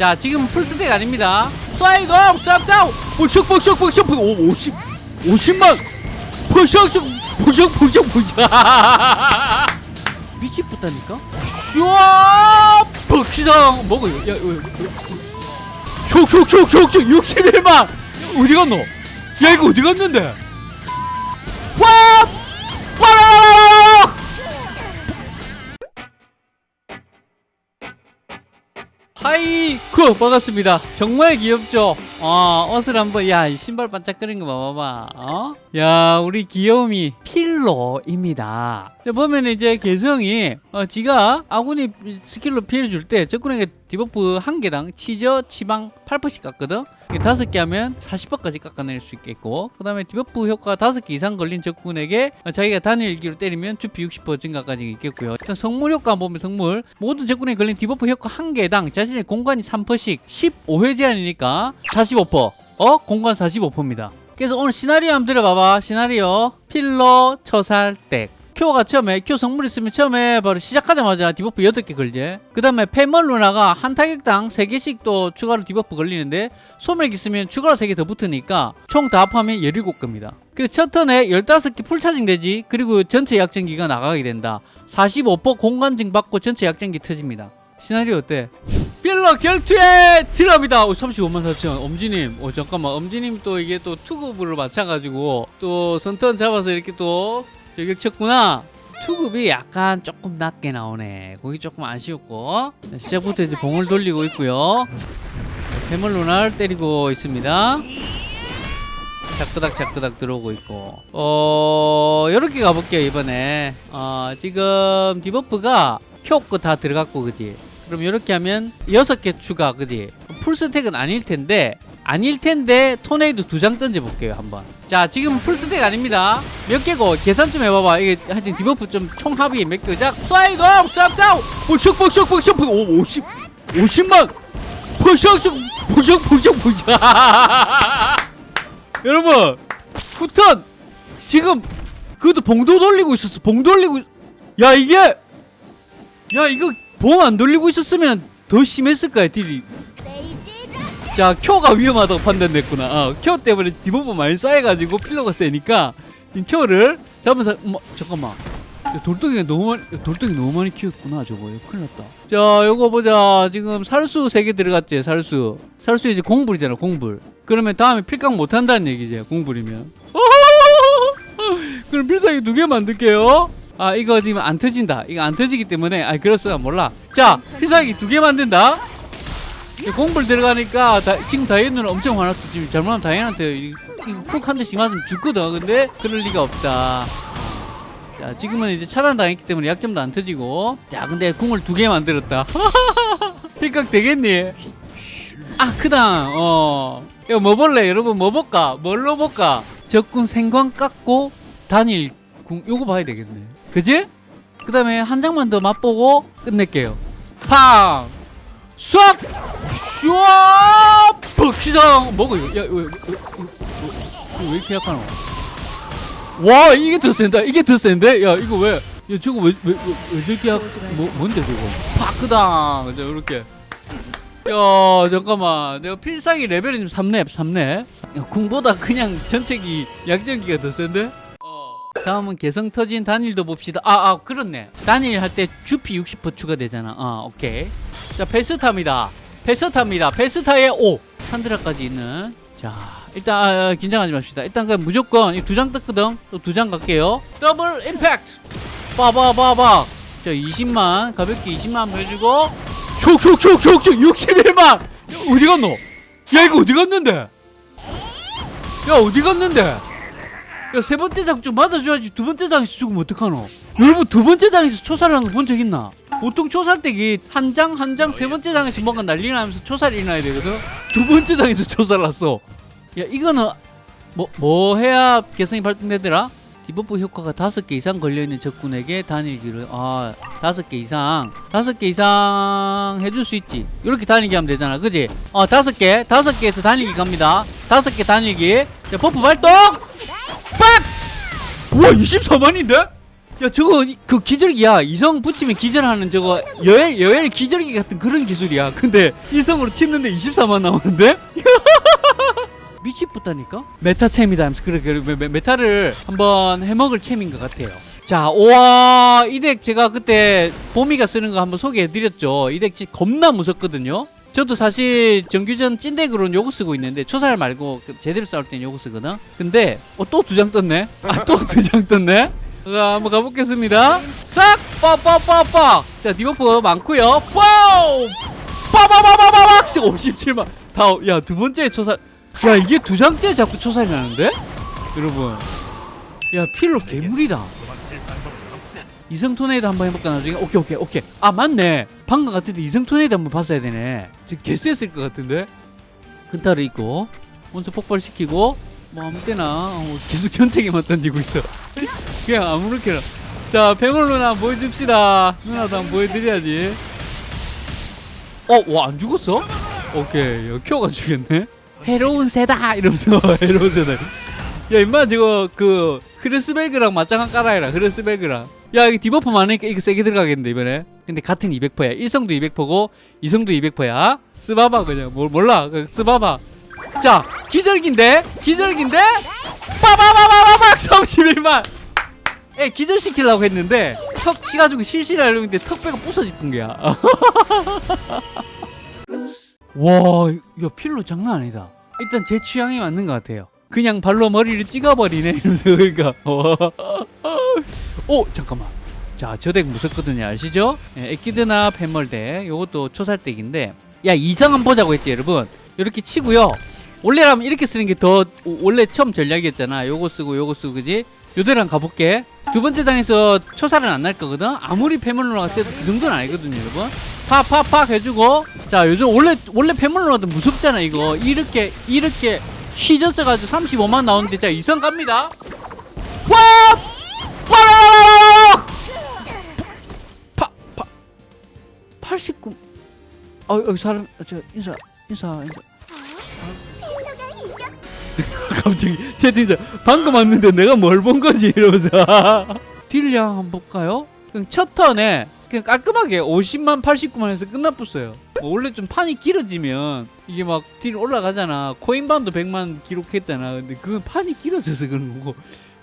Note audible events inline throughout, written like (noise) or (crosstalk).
자 지금 풀스택 아닙니다 업 쌉다운 부식 부식 부식 부식 오 50, 50만 부식 부식 부식 부식 미치겠다니까 슈아 부시장 먹어요 야, 야, 야. 촉촉촉촉촉 61만 어디 갔노 야 이거 어디 갔는데 하이쿠 반갑습니다. 정말 귀엽죠? 어 옷을 한번 야이 신발 반짝거리는 거 봐봐봐. 어? 야 우리 귀여움이 필로입니다. 보면 이제 개성이 어, 지가 아군이 skill로 피해를 줄 때 적군에게 debuff 한 개당 치저 치방 8%씩 깎거든 다섯 개 하면 40%까지 깎아낼 수 있겠고 그 다음에 debuff 효과 다섯 개 이상 걸린 적군에게 자기가 단일 일기로 때리면 주피 60% 증가까지 있겠고요. 일단 성물 효과 보면 성물. 모든 적군에 걸린 debuff 효과 한 개당 자신의 공간이 3%씩 15회 제한이니까 45% 어? 공간 45%입니다. 그래서 오늘 시나리오 한번 들어봐봐. 시나리오. 필러 초살 deck 큐가 처음에 큐 성물 있으면 처음에 바로 시작하자마자 debuff 8개 걸지 그 다음에 페멀 루나가 한 타격당 3개씩 또 추가로 debuff 걸리는데 소멸기 있으면 추가로 3개 더 붙으니까 총 다 합하면 17개입니다 그래서 첫 턴에 15개 full charging 되지 그리고 전체 약전기가 나가게 된다 45% 공간증 받고 전체 약전기 터집니다 시나리오 어때? 필러 결투에 들어갑니다. 35만 4천. 엄지님, 어 잠깐만, 엄지님 또 이게 또 투급으로 맞춰가지고 또 선턴 잡아서 이렇게 또 저격 쳤구나. 투급이 약간 조금 낮게 나오네. 거기 조금 아쉬웠고 시작부터 이제 봉을 돌리고 있고요. 해물 루나를 때리고 있습니다. 자끄닥 자끄닥 들어오고 있고 어 이렇게 가볼게요 이번에 어 지금 debuff가 큐거 다 들어갔고 그지 그럼 이렇게 하면 여섯 개 추가 그지 full stack은 아닐 텐데 아닐 텐데 토네이도 두 장 던져 볼게요 한번 자 지금 full stack 아닙니다. 몇 개고? 계산 좀 해봐봐. 이게 하여튼 debuff 좀 총합이 몇 개자 사이드 upside down! 부식 부식 부식 오 50, 50만! 부식 부식 부식 부식 여러분 후턴! 지금 그것도 봉도 돌리고 있었어. 봉 돌리고 야 이게! 야 이거 봉 안 돌리고 있었으면 더 심했을 거야 딜이 자 큐가 위험하다고 판단됐구나. 어, 큐 때문에 debuff 많이 쌓여가지고 필러가 세니까 이 큐를 잡으면서 뭐, 잠깐만. 야, 돌덩이가 너무 많이 야, 돌덩이 너무 많이 키웠구나 저거. 큰일 났다. 자 요거 보자. 지금 살수 3개 들어갔지 살수. 살수 이제 공불이잖아 공불. 그러면 다음에 필각 못한다는 얘기지 공불이면. (laughs) 그럼 필살기 두 개 만들게요. 아 이거 지금 안 터진다. 이거 안 터지기 때문에 아 그렇어 몰라. 자 필살기 두 개 만든다 공불 들어가니까 다, 지금 다이앤은 엄청 화났어. 지금 잘못하면 다이앤한테 푹한 대씩 맞으면 죽거든. 근데 그럴 리가 없다. 자 지금은 이제 차단당했기 때문에 약점도 안 터지고. 자 근데 궁을 두 개 만들었다. (laughs) 필각 되겠니? 아 크다 어. 이거 뭐 볼래? 여러분 뭐 볼까? 뭘로 볼까? 적군 생광 깎고 단일 궁 요거 봐야 되겠네. 그지? 그 다음에 한 장만 더 맛보고 끝낼게요. 팡 쏴! 슈아! 벅시장 먹어요 야, 왜, 왜, 왜, 왜 이렇게 약하노? 와 이게 더 센다 이게 더 센데? 야 이거 왜? 야, 저거 왜, 왜, 왜, 왜 저렇게 약, 뭐, 뭔데 저거? 파크당 자 이렇게. 야 잠깐만. 내가 필살기 레벨이 좀 3렙 3렙 야, 궁보다 그냥 전체기 약전기가 더 센데? 어. 다음은 개성 터진 단일도 봅시다. 아, 아 그렇네. 단일 할 때 주피 60% 추가되잖아. 아 오케이 자 페스타입니다. 페스타입니다. 페스타에 5 산드라까지 있는. 자 일단 아, 긴장하지 맙시다. 일단 그 무조건 두장 떴거든? 또 두 장 갈게요. 더블 임팩트! 빠바바박 자 20만 가볍게 20만 해주고. 촉촉촉촉촉 61만! 어디 갔노? 야 이거 어디 갔는데? 야 어디 갔는데? 야 세 번째 장 좀 맞아줘야지. 두 번째 장에서 죽으면 어떡하노? 여러분 두 번째 장에서 초살하는 거본 적 있나 보통 초살 deck이 한 장 한 장 세 번째 장에서 뭔가 난리 나면서 초살이 일어나야 되거든. 두 번째 장에서 초살 났어. 야 이거는 뭐, 뭐 해야 개성이 발동되더라? debuff 효과가 다섯 개 이상 걸려있는 적군에게 단일기를 아 다섯 개 이상. 다섯 개 이상 해줄 수 있지. 이렇게 단일기 하면 되잖아. 그지? 어 다섯 개. 다섯 개에서 단일기 갑니다. 다섯 개 단일기. 자 buff 발동! 빡! 우와 24만인데? 야 저거 그 기절기야 이성 붙이면 기절하는 저거 여엘 여엘 기절기 같은 그런 기술이야. 근데 이성으로 치는데 24만 나오는데? (laughs) 미치겠다니까? meta champ이다 하면서 그래 그래 meta를 한번 해먹을 챔인 것 같아요. 자 우와 이 deck 제가 그때 보미가 쓰는 거 한번 소개해드렸죠. 이 deck 겁나 무섭거든요. 저도 사실 정규전 찐deck으로는 요거 쓰고 있는데 초살 말고 그 제대로 싸울 땐 요거 쓰거든? 근데 어, 또 두 장 떴네? 아 또 두 장 떴네 자 한번 가보겠습니다. 싹! 빠빠빠빠 자 debuff 많고요. wow 빠바바바바박 57만. 다야 두 번째 초살 야 이게 두 장째 자꾸 초살이 나는데? 여러분. 야 필로 괴물이다. 이성 토네이도 한번 해볼까 나중에? 오케이 오케이 오케이. 아 맞네. 방금 같은데 이성 토네이도 한번 봤어야 되네. 지금 개쎄했을 것 같은데? 근타를 입고 먼저 폭발시키고 뭐 아무 때나 어, 계속 전체기만 던지고 있어 그냥 아무렇게나. 자 뱅올 누나 보여줍시다. 누나도 한번 보여드려야지. 어 와 안 죽었어? 오케이 야, 큐어가 죽였네? 해로운 새다! 이러면서 (laughs) 해로운 새다. 야 임마 저거 그 크레스벨그랑 맞짱한 깔아해라 크레스벨그랑. 야 이거 디버프 많으니까 이거 세게 들어가겠는데 이번에. 근데 같은 200%야. 1성도 200%고 2성도 200%야. 쓰봐봐 그냥. 뭘 몰라. 그 쓰봐봐 자 기절기인데? 기절기인데? 빠바바바바박 31만 (laughs) 에 기절시키려고 했는데 턱 치가지고 실실 하려고 했는데 턱 빼가 부서지는 거야 와, 야 필로 장난 아니다. 일단 제 취향에 맞는 것 같아요. 그냥 발로 머리를 찍어버리네 (laughs) 이러면서 그러니까. 오 (laughs) 잠깐만. 자, 저 덱 무섭거든요, 아시죠? 예, 에키드나 펜멀덱, 요것도 초살덱인데, 야 이상 한번 보자고 했지, 여러분. 이렇게 치고요. 원래라면 이렇게 쓰는 게 더 원래 처음 전략이었잖아. 요거 쓰고 요거 쓰고 그지? 한번 가볼게. 두 번째 장에서 초살은 안 날 거거든. 아무리 폐물로가 세도 그 정도는 아니거든요, 여러분. 팍팍팍 해주고 자 요즘 원래 원래 폐물로도 무섭잖아 이거 이렇게 이렇게 휘졌어 가지고 35만 나오는데 자 이성 갑니다 와! 빠라라라라! 파, 파, 89 어, 여기 사람 저 인사 인사 인사 갑자기 채팅자 방금 왔는데 내가 뭘 본 거지? 이러면서. (laughs) 딜량 한번 볼까요? 첫 턴에 그냥 깔끔하게 50만 89만 해서 끝나붙어요. 뭐 원래 좀 판이 길어지면 이게 막 딜 올라가잖아. 코인반도 100만 기록했잖아. 근데 그건 판이 길어져서 그런 거고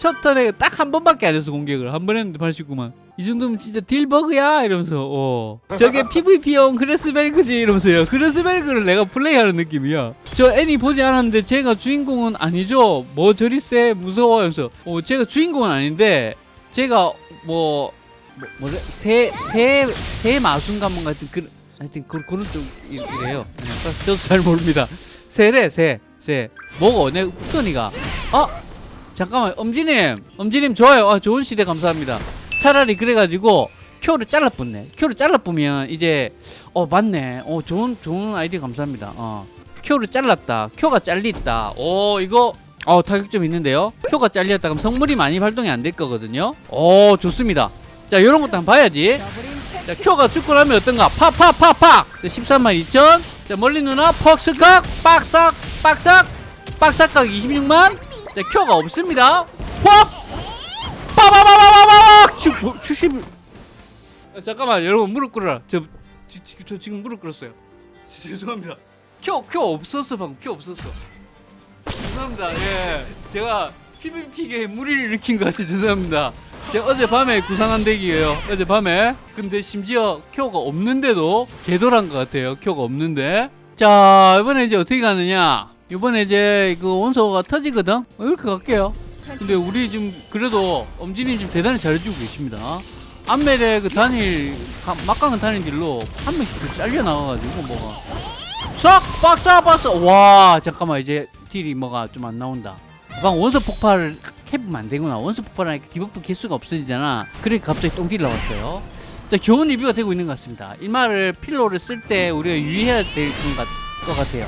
첫 턴에 딱 한 번밖에 안 했어 공격을 한 번 했는데 89만 이 정도면 진짜 딜 버그야 이러면서 어 저게 (laughs) PVP용 그레스벨그지 이러면서요 그레스벨그를 내가 플레이하는 느낌이야 저 애니 보지 않았는데 제가 주인공은 아니죠 뭐 저리 세 무서워 이러면서 어 제가 주인공은 아닌데 제가 뭐 뭐, 뭐래? 새, 새, 새 마순간문 같은 그, 하여튼 그, 그런 쪽이래요. 네, 저도 잘 모릅니다. 새래, 새, 새. 뭐고? 내 후턴이가. 아! 잠깐만, 엄지님. 엄지님 좋아요. 아, 좋은 시대 감사합니다. 차라리 그래가지고, 큐를 잘라붙네. 큐를 잘라보면 이제, 어, 맞네. 어, 좋은, 좋은 아이디어 감사합니다. 어. 큐를 잘랐다. 큐가 잘렸다. 오, 이거, 어, 타격점 있는데요. 큐가 잘렸다. 그럼 성물이 많이 발동이 안 될 거거든요. 오, 좋습니다. 자, 요런 것도 한번 봐야지. 자, 큐가 죽고 나면 어떤가? 팍팍팍팍! 자, 13만 2천. 자, 멀리 누나, 퍽스각, 빡삭, 빡삭, 빡삭각 26만. 자, 큐가 없습니다. 확! 빠바바바바바박! 70. 아, 잠깐만, 여러분, 무릎 꿇어라. 저, 저, 저, 저 지금 무릎 꿇었어요. (laughs) 죄송합니다. Q, Q 없었어, 방금. Q 없었어. 죄송합니다. 예. 제가 PVP계에 무리를 일으킨 것 같아. 죄송합니다. 제가 어젯밤에 구상한 deck이에요. 어젯밤에. 근데 심지어 Q가 없는데도 개돌한 것 같아요. Q가 없는데. 자, 이번에 이제 어떻게 가느냐. 이번에 이제 그 원소가 터지거든? 어, 이렇게 갈게요. 근데 우리 지금 그래도 엄진이 지금 대단히 잘해주고 계십니다. 안멜의 그 단일, 가- 막강한 단일 딜로 한 명씩 더 잘려 나와가지고 뭐가. 싹! 박사! 박사! 와, 잠깐만, 이제 딜이 뭐가 좀 안 나온다. 방 원소 폭발을 캡으면 안 되구나. 원소 폭발하니까 디버프 개수가 없어지잖아. 그러니까 갑자기 똥딜 나왔어요. 자, 좋은 리뷰가 되고 있는 것 같습니다. 일마를 필로를 쓸 때 우리가 유의해야 될 것 같아요.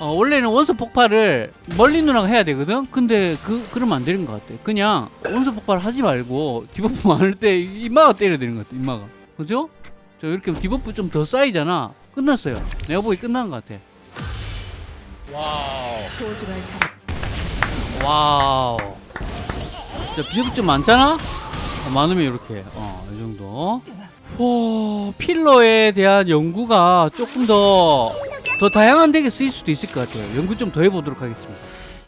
어, 원래는 원소 폭발을 멀리 누나가 해야 되거든? 근데 그, 그러면 안 되는 것 같아. 그냥 원소 폭발 하지 말고 디버프 (laughs) 많을 때 이마가 때려야 되는 것 같아, 이마가. 그죠? 저 이렇게 디버프 좀 더 쌓이잖아. 끝났어요. 내가 보기 끝난 것 같아. 와우. 와우. 자, 비협 좀 많잖아? 어, 많으면 이렇게 어, 이 정도 오, 필러에 대한 연구가 조금 더 더 다양한 덱에 쓰일 수도 있을 것 같아요. 연구 좀 더 해보도록 하겠습니다